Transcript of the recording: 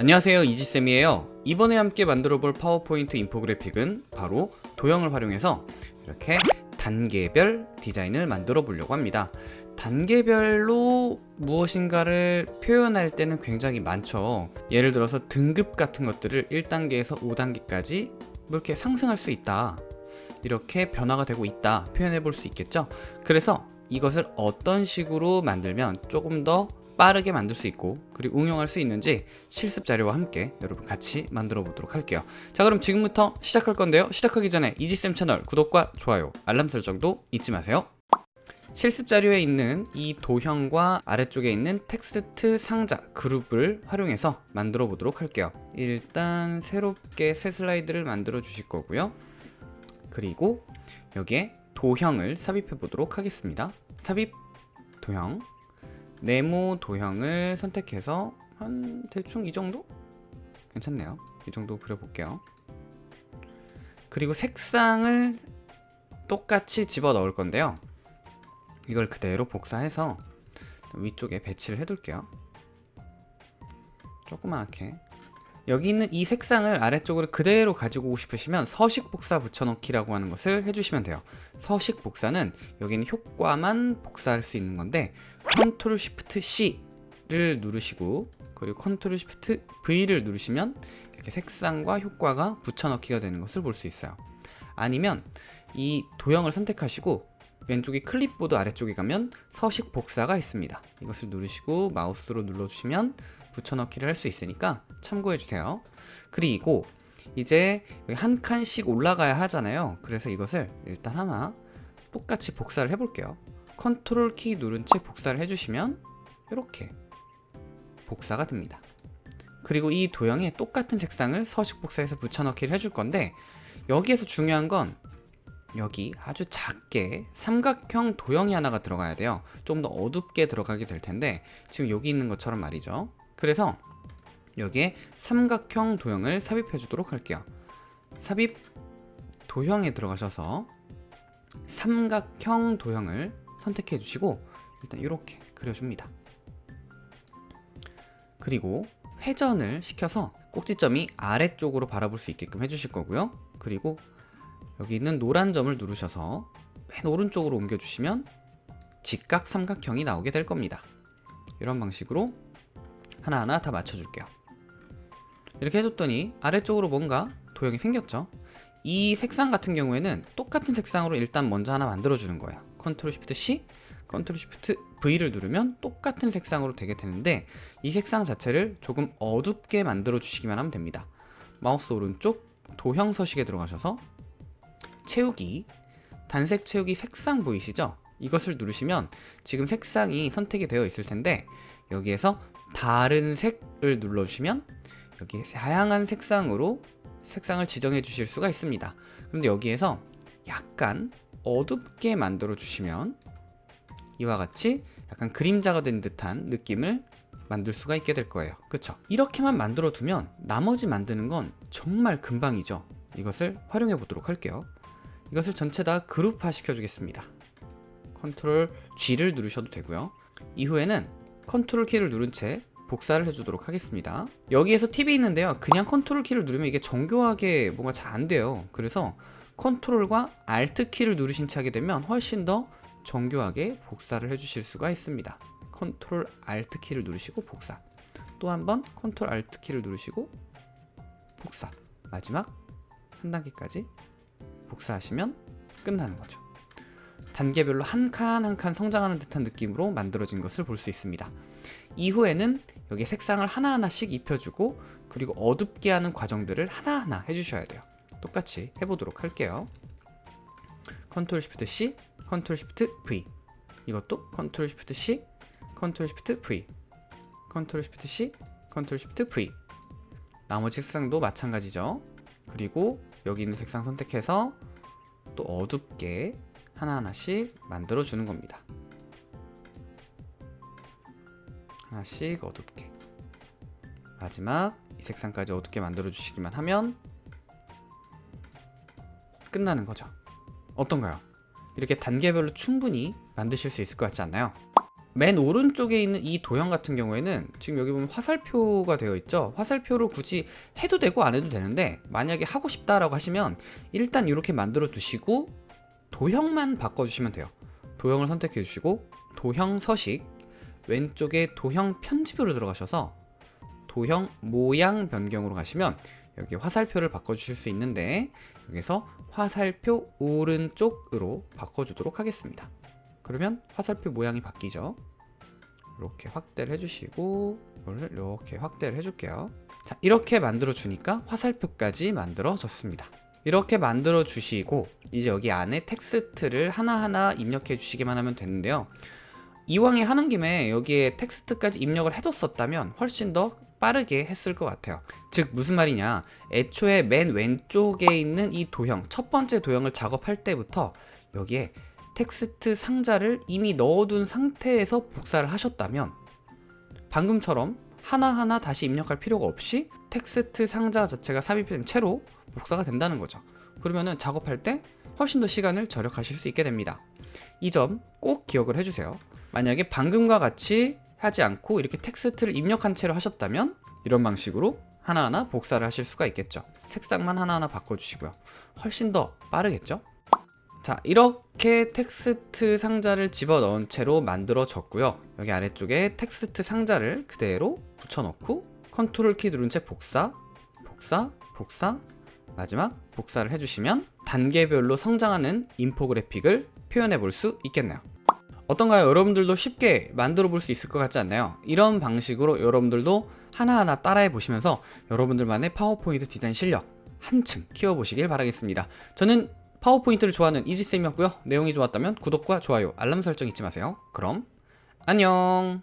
안녕하세요 이지쌤이에요. 이번에 함께 만들어 볼 파워포인트 인포그래픽은 바로 도형을 활용해서 이렇게 단계별 디자인을 만들어 보려고 합니다. 단계별로 무엇인가를 표현할 때는 굉장히 많죠. 예를 들어서 등급 같은 것들을 1단계에서 5단계까지 뭐 이렇게 상승할 수 있다. 이렇게 변화가 되고 있다. 표현해 볼 수 있겠죠? 그래서 이것을 어떤 식으로 만들면 조금 더 빠르게 만들 수 있고 그리고 응용할 수 있는지 실습 자료와 함께 여러분 같이 만들어 보도록 할게요. 자 그럼 지금부터 시작할 건데요. 시작하기 전에 이지쌤 채널 구독과 좋아요 알람 설정도 잊지 마세요. 실습 자료에 있는 이 도형과 아래쪽에 있는 텍스트 상자 그룹을 활용해서 만들어 보도록 할게요. 일단 새롭게 새 슬라이드를 만들어 주실 거고요. 그리고 여기에 도형을 삽입해 보도록 하겠습니다. 삽입 도형 네모 도형을 선택해서 한 대충 이 정도? 괜찮네요. 이 정도 그려볼게요. 그리고 색상을 똑같이 집어 넣을 건데요. 이걸 그대로 복사해서 위쪽에 배치를 해 둘게요. 조그맣게 여기 있는 이 색상을 아래쪽으로 그대로 가지고 오고 싶으시면 서식 복사 붙여넣기라고 하는 것을 해주시면 돼요. 서식 복사는 여기는 효과만 복사할 수 있는 건데 컨트롤 shift C를 누르시고 그리고 컨트롤 shift V를 누르시면 이렇게 색상과 효과가 붙여넣기가 되는 것을 볼 수 있어요. 아니면 이 도형을 선택하시고 왼쪽에 클립보드 아래쪽에 가면 서식 복사가 있습니다. 이것을 누르시고 마우스로 눌러주시면 붙여넣기를 할 수 있으니까 참고해주세요. 그리고 이제 한 칸씩 올라가야 하잖아요. 그래서 이것을 일단 하나 똑같이 복사를 해볼게요. 컨트롤 키 누른 채 복사를 해주시면 이렇게 복사가 됩니다. 그리고 이 도형에 똑같은 색상을 서식 복사해서 붙여넣기를 해줄 건데 여기에서 중요한 건 여기 아주 작게 삼각형 도형이 하나가 들어가야 돼요. 좀 더 어둡게 들어가게 될 텐데 지금 여기 있는 것처럼 말이죠 그래서 여기에 삼각형 도형을 삽입해 주도록 할게요. 삽입 도형에 들어가셔서 삼각형 도형을 선택해 주시고 일단 이렇게 그려줍니다. 그리고 회전을 시켜서 꼭지점이 아래쪽으로 바라볼 수 있게끔 해주실 거고요. 그리고 여기 있는 노란 점을 누르셔서 맨 오른쪽으로 옮겨주시면 직각 삼각형이 나오게 될 겁니다. 이런 방식으로 하나하나 다 맞춰줄게요. 이렇게 해줬더니 아래쪽으로 뭔가 도형이 생겼죠? 이 색상 같은 경우에는 똑같은 색상으로 일단 먼저 하나 만들어주는 거예요 컨트롤 shift C 컨트롤 shift V를 누르면 똑같은 색상으로 되게 되는데 이 색상 자체를 조금 어둡게 만들어 주시기만 하면 됩니다. 마우스 오른쪽 도형 서식에 들어가셔서 채우기 단색 채우기 색상 보이시죠? 이것을 누르시면 지금 색상이 선택이 되어 있을 텐데 여기에서 다른 색을 눌러주시면 여기 다양한 색상으로 색상을 지정해 주실 수가 있습니다. 그런데 여기에서 약간 어둡게 만들어 주시면 이와 같이 약간 그림자가 된 듯한 느낌을 만들 수가 있게 될 거예요. 그쵸? 이렇게만 만들어 두면 나머지 만드는 건 정말 금방이죠. 이것을 활용해 보도록 할게요. 이것을 전체 다 그룹화 시켜 주겠습니다. 컨트롤 G를 누르셔도 되고요. 이후에는 컨트롤 키를 누른 채 복사를 해주도록 하겠습니다. 여기에서 팁이 있는데요. 그냥 컨트롤 키를 누르면 이게 정교하게 뭔가 잘 안 돼요. 그래서 컨트롤과 alt 키를 누르신 채 하게 되면 훨씬 더 정교하게 복사를 해주실 수가 있습니다. 컨트롤 alt 키를 누르시고 복사. 또 한 번 컨트롤 alt 키를 누르시고 복사. 마지막 한 단계까지 복사하시면 끝나는 거죠 단계별로 한 칸 한 칸 성장하는 듯한 느낌으로 만들어진 것을 볼 수 있습니다. 이후에는 여기 색상을 하나하나씩 입혀주고 그리고 어둡게 하는 과정들을 하나하나 해주셔야 돼요. 똑같이 해보도록 할게요. 컨트롤 shift C 컨트롤 shift V. 이것도 컨트롤 shift C 컨트롤 shift V. 컨트롤 shift C 컨트롤 shift V. 나머지 색상도 마찬가지죠. 그리고 여기 있는 색상 선택해서 또 어둡게 하나하나씩 만들어 주는 겁니다 하나씩 어둡게 마지막 이 색상까지 어둡게 만들어 주시기만 하면 끝나는 거죠 어떤가요? 이렇게 단계별로 충분히 만드실 수 있을 것 같지 않나요? 맨 오른쪽에 있는 이 도형 같은 경우에는 지금 여기 보면 화살표가 되어 있죠 화살표로 굳이 해도 되고 안 해도 되는데 만약에 하고 싶다라고 하시면 일단 이렇게 만들어 두시고 도형만 바꿔주시면 돼요. 도형을 선택해 주시고 도형 서식 왼쪽에 도형 편집으로 들어가셔서 도형 모양 변경으로 가시면 여기 화살표를 바꿔주실 수 있는데 여기서 화살표 오른쪽으로 바꿔주도록 하겠습니다. 그러면 화살표 모양이 바뀌죠? 이렇게 확대를 해주시고 이렇게 확대를 해줄게요. 자 이렇게 만들어 주니까 화살표까지 만들어졌습니다 이렇게 만들어 주시고 이제 여기 안에 텍스트를 하나하나 입력해 주시기만 하면 되는데요. 이왕에 하는 김에 여기에 텍스트까지 입력을 해뒀었다면 훨씬 더 빠르게 했을 것 같아요. 즉 무슨 말이냐. 애초에 맨 왼쪽에 있는 이 도형 첫 번째 도형을 작업할 때부터 여기에 텍스트 상자를 이미 넣어둔 상태에서 복사를 하셨다면 방금처럼 하나하나 다시 입력할 필요가 없이 텍스트 상자 자체가 삽입된 채로 복사가 된다는 거죠. 그러면은 작업할 때 훨씬 더 시간을 절약하실 수 있게 됩니다. 이 점 꼭 기억을 해주세요. 만약에 방금과 같이 하지 않고 이렇게 텍스트를 입력한 채로 하셨다면 이런 방식으로 하나하나 복사를 하실 수가 있겠죠. 색상만 하나하나 바꿔주시고요. 훨씬 더 빠르겠죠 자 이렇게 텍스트 상자를 집어넣은 채로 만들어졌고요 여기 아래쪽에 텍스트 상자를 그대로 붙여넣고 컨트롤 키 누른 채 복사 복사 복사 마지막 복사를 해주시면 단계별로 성장하는 인포그래픽을 표현해 볼 수 있겠네요 어떤가요? 여러분들도 쉽게 만들어 볼 수 있을 것 같지 않나요? 이런 방식으로 여러분들도 하나하나 따라해 보시면서 여러분들만의 파워포인트 디자인 실력 한층 키워보시길 바라겠습니다. 저는 파워포인트를 좋아하는 이지쌤이었고요. 내용이 좋았다면 구독과 좋아요, 알람 설정 잊지 마세요. 그럼 안녕